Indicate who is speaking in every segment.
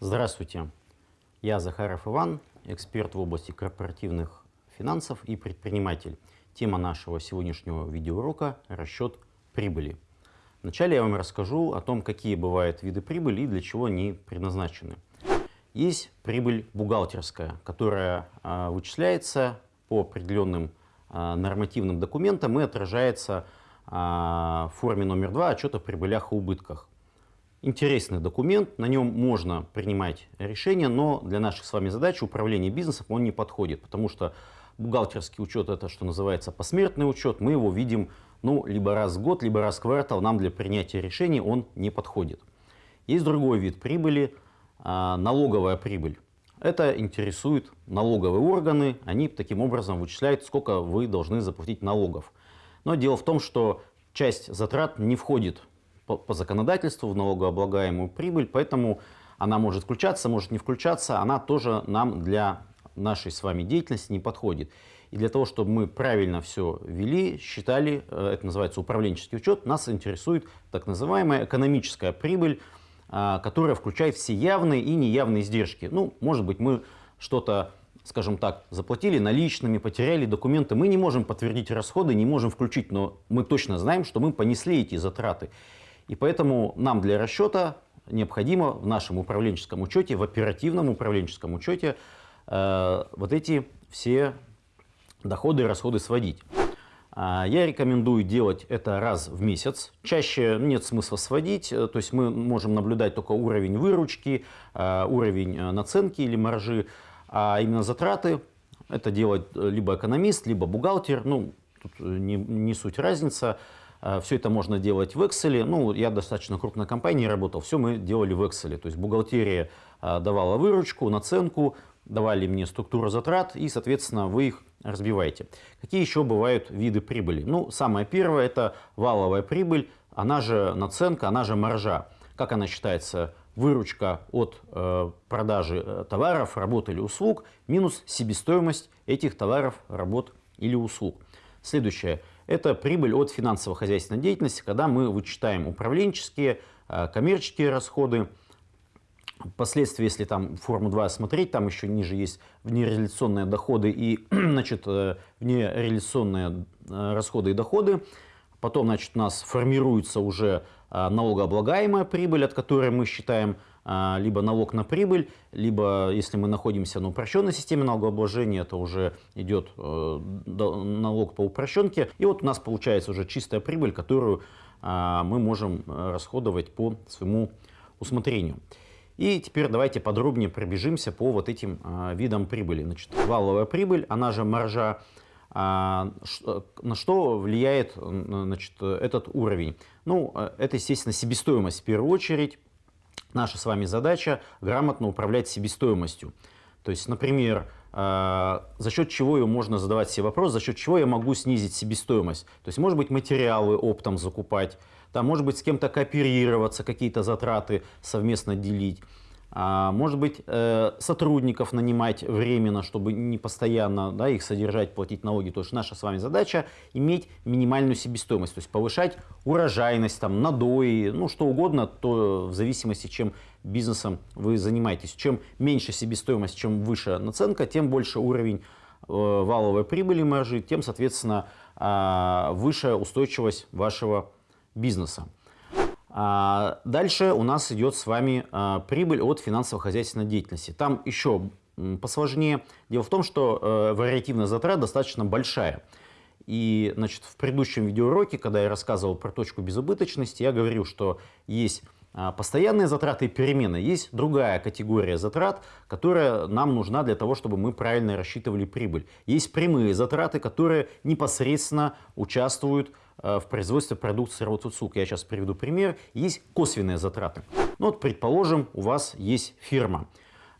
Speaker 1: Здравствуйте, я Захаров Иван, эксперт в области корпоративных финансов и предприниматель. Тема нашего сегодняшнего видеоурока – расчет прибыли. Вначале я вам расскажу о том, какие бывают виды прибыли и для чего они предназначены. Есть прибыль бухгалтерская, которая э, вычисляется по определенным э, нормативным документам и отражается э, в форме номер два отчета о прибылях и убытках. Интересный документ, на нем можно принимать решения, но для наших с вами задач управления бизнесом он не подходит, потому что бухгалтерский учет это, что называется, посмертный учет, мы его видим ну, либо раз в год, либо раз в квартал, нам для принятия решений он не подходит. Есть другой вид прибыли, а, налоговая прибыль. Это интересует налоговые органы, они таким образом вычисляют, сколько вы должны заплатить налогов. Но дело в том, что часть затрат не входит по, по законодательству в налогооблагаемую прибыль, поэтому она может включаться, может не включаться, она тоже нам для нашей с вами деятельности не подходит. И для того, чтобы мы правильно все вели, считали, э, это называется управленческий учет, нас интересует так называемая экономическая прибыль, а, которая включает все явные и неявные издержки. Ну, может быть, мы что-то скажем так, заплатили наличными, потеряли документы, мы не можем подтвердить расходы, не можем включить, но мы точно знаем, что мы понесли эти затраты. И поэтому нам для расчета необходимо в нашем управленческом учете, в оперативном управленческом учете э, вот эти все доходы и расходы сводить. А, я рекомендую делать это раз в месяц. Чаще нет смысла сводить, э, то есть мы можем наблюдать только уровень выручки, э, уровень э, наценки или маржи, а именно затраты это делает либо экономист, либо бухгалтер, ну, тут не, не суть разница. Э, все это можно делать в Excel. Ну, я достаточно крупной компании работал, все мы делали в Excel. То есть бухгалтерия э, давала выручку, наценку, давали мне структуру затрат и, соответственно, вы их разбиваете. Какие еще бывают виды прибыли? Ну, самое первое – это валовая прибыль, она же наценка, она же маржа. Как она считается? Выручка от э, продажи э, товаров, работ или услуг минус себестоимость этих товаров, работ или услуг. Следующее – это прибыль от финансово-хозяйственной деятельности, когда мы вычитаем управленческие, э, коммерческие расходы. Впоследствии, если там форму 2 смотреть, там еще ниже есть внереализационные доходы и значит, э, внереализационные э, расходы и доходы. Потом значит, у нас формируется уже налогооблагаемая прибыль, от которой мы считаем либо налог на прибыль, либо, если мы находимся на упрощенной системе налогообложения, это уже идет э, налог по упрощенке. И вот у нас получается уже чистая прибыль, которую а, мы можем э, расходовать по своему усмотрению. И теперь давайте подробнее пробежимся по вот этим а, видам прибыли. Значит, валовая прибыль, она же маржа, на что влияет значит, этот уровень? Ну, э, это, естественно, себестоимость в первую очередь. Наша с вами задача грамотно управлять себестоимостью. То есть, например, э, за счет чего ее можно задавать себе вопрос, за счет чего я могу снизить себестоимость. То есть, может быть, материалы оптом закупать, там, может быть, с кем-то кооперироваться, какие-то затраты совместно делить. А, может быть, э, сотрудников нанимать временно, чтобы не постоянно да, их содержать, платить налоги. То есть наша с вами задача иметь минимальную себестоимость, то есть повышать урожайность, там, надои, ну что угодно, то в зависимости, чем бизнесом вы занимаетесь. Чем меньше себестоимость, чем выше наценка, тем больше уровень э, валовой прибыли маржи, тем, соответственно, э, выше устойчивость вашего бизнеса. А, дальше у нас идет с вами а, прибыль от финансово-хозяйственной деятельности. Там еще посложнее. Дело в том, что э, вариативная затрат достаточно большая. И значит, в предыдущем видеоуроке, когда я рассказывал про точку безубыточности, я говорил, что есть а, постоянные затраты и перемены. Есть другая категория затрат, которая нам нужна для того, чтобы мы правильно рассчитывали прибыль. Есть прямые затраты, которые непосредственно участвуют Э, в производстве продукции Роцуцук. Я сейчас приведу пример. Есть косвенные затраты. Ну, вот, предположим, у вас есть фирма.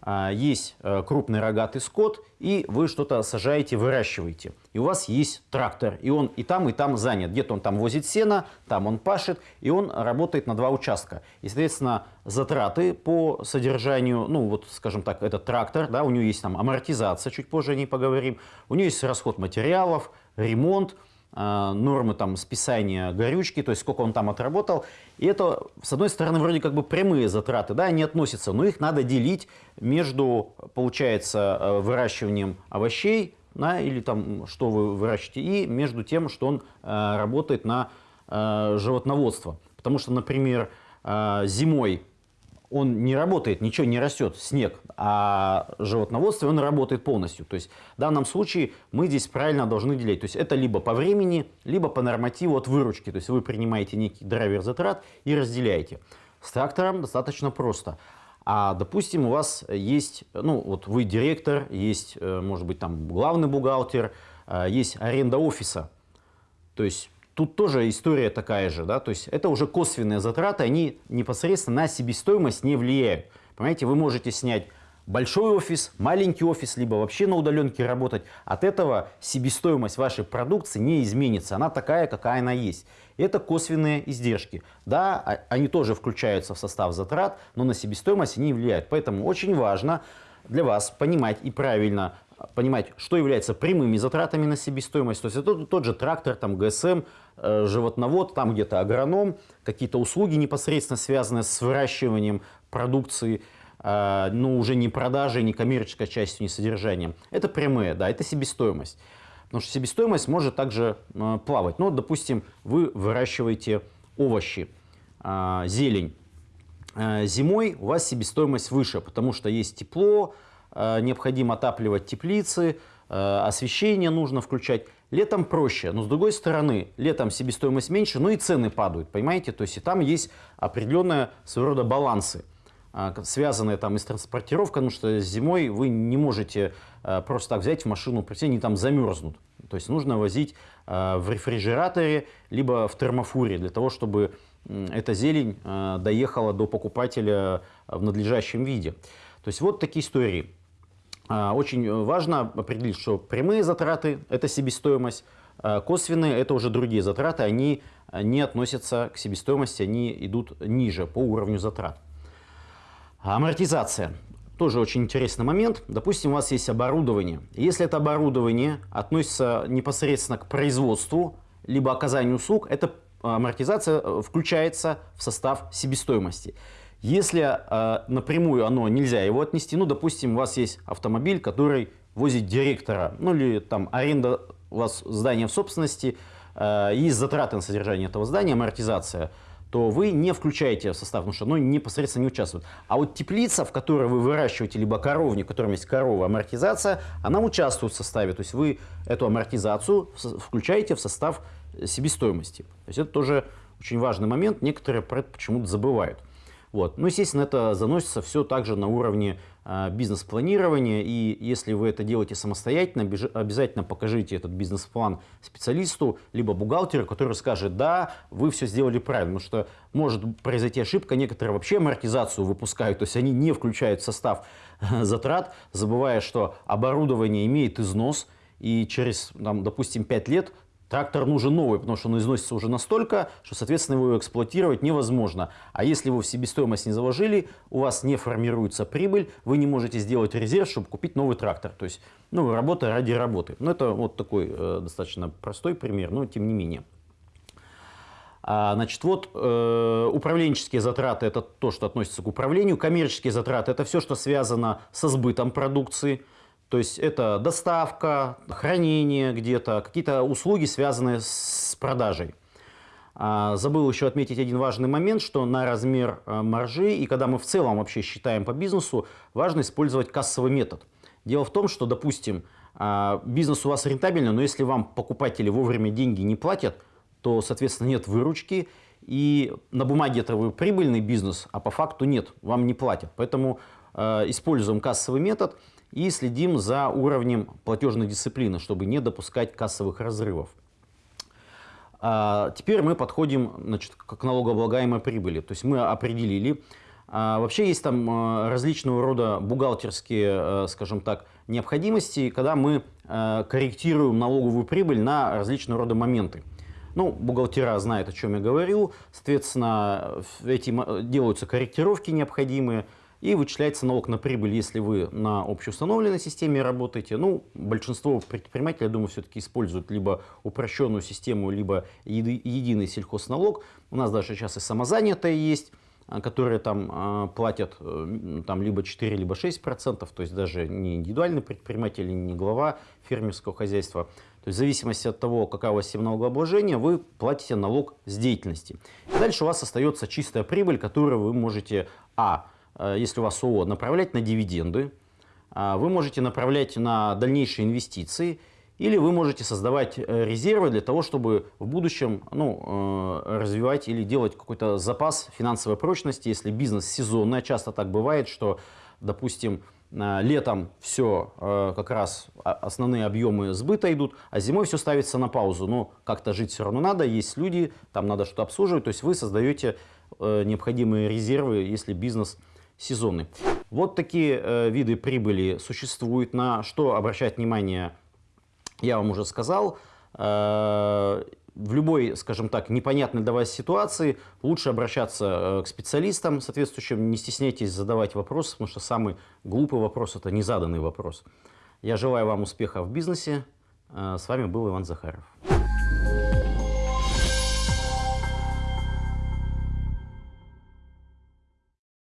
Speaker 1: А, есть э, крупный рогатый скот, и вы что-то сажаете, выращиваете. И у вас есть трактор, и он и там, и там занят. Где-то он там возит сено, там он пашет, и он работает на два участка. И, соответственно, затраты по содержанию, ну вот, скажем так, этот трактор, да, у него есть там амортизация, чуть позже о ней поговорим, у него есть расход материалов, ремонт, э, нормы там списания горючки, то есть сколько он там отработал. И это, с одной стороны, вроде как бы прямые затраты, да, они относятся, но их надо делить между, получается, э, выращиванием овощей, да, или там, что вы выращиваете, и между тем, что он э, работает на э, животноводство. Потому что, например, э, зимой он не работает, ничего не растет, снег, а животноводство он работает полностью. То есть в данном случае мы здесь правильно должны делить. То есть это либо по времени, либо по нормативу от выручки. То есть вы принимаете некий драйвер затрат и разделяете. С трактором достаточно просто. А, допустим, у вас есть, ну, вот вы директор, есть, э, может быть, там главный бухгалтер, э, есть аренда офиса. То есть Тут тоже история такая же, да, то есть это уже косвенные затраты, они непосредственно на себестоимость не влияют. Понимаете, вы можете снять большой офис, маленький офис, либо вообще на удаленке работать. От этого себестоимость вашей продукции не изменится, она такая, какая она есть. Это косвенные издержки. Да, а, они тоже включаются в состав затрат, но на себестоимость они не влияют. Поэтому очень важно для вас понимать и правильно понимать, что является прямыми затратами на себестоимость. То есть это тот же трактор, там, ГСМ, э, животновод, там где-то агроном, какие-то услуги непосредственно связанные с выращиванием продукции, э, ну уже не продажей, не коммерческой частью, не содержанием. Это прямые, да, это себестоимость. Потому что себестоимость может также э, плавать. Ну, допустим, вы выращиваете овощи, зелень. Зимой у вас себестоимость выше, потому что есть тепло, необходимо отапливать теплицы, э, освещение нужно включать. Летом проще, но с другой стороны, летом себестоимость меньше, но и цены падают, понимаете? То есть и там есть определенные своего рода балансы, э, связанные там и с транспортировкой, потому что зимой вы не можете просто так взять в машину, прийти, они там замерзнут. То есть нужно возить в рефрижераторе, либо в термофуре, для того, чтобы эта зелень доехала до покупателя в надлежащем виде. То есть вот такие истории. А, очень важно определить, что прямые затраты – это себестоимость, а косвенные – это уже другие затраты, они не относятся к себестоимости, они идут ниже по уровню затрат. Амортизация. Тоже очень интересный момент. Допустим, у вас есть оборудование. Если это оборудование относится непосредственно к производству, либо оказанию услуг, эта амортизация э, включается в состав себестоимости. Если э, напрямую оно нельзя его отнести, ну, допустим, у вас есть автомобиль, который возит директора, ну, или там аренда у вас здания в собственности, э, есть затраты на содержание этого здания, амортизация, то вы не включаете в состав, потому что оно непосредственно не участвует. А вот теплица, в которой вы выращиваете, либо коровник, в котором есть корова, амортизация, она участвует в составе. То есть вы эту амортизацию включаете в состав себестоимости. То есть это тоже очень важный момент, некоторые про это почему-то забывают. Вот. Ну, естественно, это заносится все также на уровне э, бизнес-планирования, и если вы это делаете самостоятельно, обязательно покажите этот бизнес-план специалисту, либо бухгалтеру, который скажет, да, вы все сделали правильно, потому что может произойти ошибка, некоторые вообще амортизацию выпускают, то есть они не включают в состав э, затрат, забывая, что оборудование имеет износ, и через, там, допустим, 5 лет Трактор нужен новый, потому что он износится уже настолько, что, соответственно, его эксплуатировать невозможно. А если вы в себестоимость не заложили, у вас не формируется прибыль, вы не можете сделать резерв, чтобы купить новый трактор. То есть, ну, работа ради работы. Ну, это вот такой э, достаточно простой пример, но тем не менее. А, значит, вот э, управленческие затраты – это то, что относится к управлению. Коммерческие затраты – это все, что связано со сбытом продукции – то есть это доставка, хранение где-то, какие-то услуги, связанные с продажей. А, забыл еще отметить один важный момент, что на размер а, маржи и когда мы в целом вообще считаем по бизнесу, важно использовать кассовый метод. Дело в том, что, допустим, а, бизнес у вас рентабельный, но если вам покупатели вовремя деньги не платят, то, соответственно, нет выручки, и на бумаге это вы прибыльный бизнес, а по факту нет, вам не платят. Поэтому используем кассовый метод – и следим за уровнем платежной дисциплины, чтобы не допускать кассовых разрывов. А, теперь мы подходим значит, к налогооблагаемой прибыли. То есть мы определили, а, вообще есть там а, различного рода бухгалтерские, скажем так, необходимости, когда мы корректируем налоговую прибыль на различного рода моменты. Ну, бухгалтера знают, о чем я говорю. Соответственно, эти делаются корректировки необходимые. И вычисляется налог на прибыль, если вы на общеустановленной системе работаете. Ну, большинство предпринимателей, я думаю, все-таки используют либо упрощенную систему, либо еди единый сельхозналог. У нас даже сейчас и самозанятые есть а, которые там а, платят э, там, либо 4, либо 6 процентов, то есть даже не индивидуальный предприниматель, не глава фермерского хозяйства. То есть в зависимости от того, какая у вас система налогообложения, вы платите налог с деятельности. И дальше у вас остается чистая прибыль, которую вы можете, а, если у вас ООО, направлять на дивиденды, а, вы можете направлять на дальнейшие инвестиции, или вы можете создавать э, резервы для того, чтобы в будущем ну, э, развивать или делать какой-то запас финансовой прочности, если бизнес сезонный. Часто так бывает, что, допустим, э, летом все как раз основные объемы сбыта идут, а зимой все ставится на паузу. Но как-то жить все равно надо, есть люди, там надо что-то обслуживать. То есть вы создаете необходимые резервы, если бизнес сезонный. Вот такие виды прибыли существуют. На что обращать внимание я вам уже сказал, э, в любой, скажем так, непонятной для вас ситуации лучше обращаться э, к специалистам соответствующим, не стесняйтесь задавать вопросы, потому что самый глупый вопрос – это незаданный вопрос. Я желаю вам успеха в бизнесе. Э, с вами был Иван Захаров.